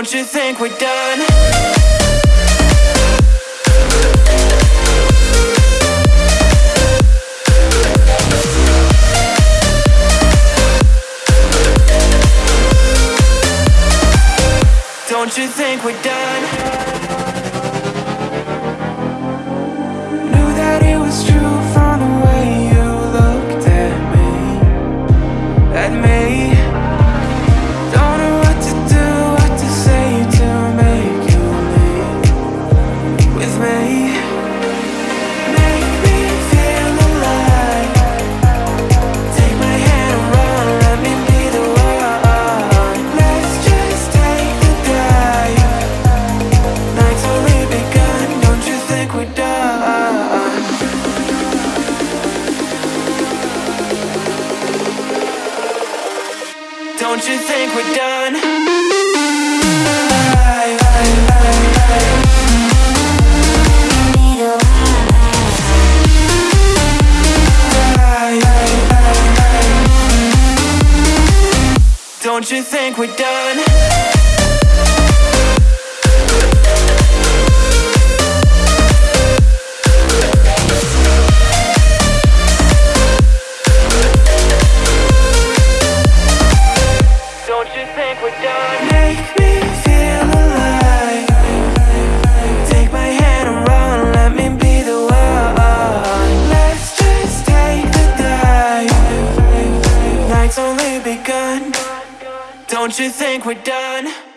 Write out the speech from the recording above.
Don't you think we're done? Don't you think we're done? Don't you think we're done? Don't you think we're done? done? Don't you think we're done?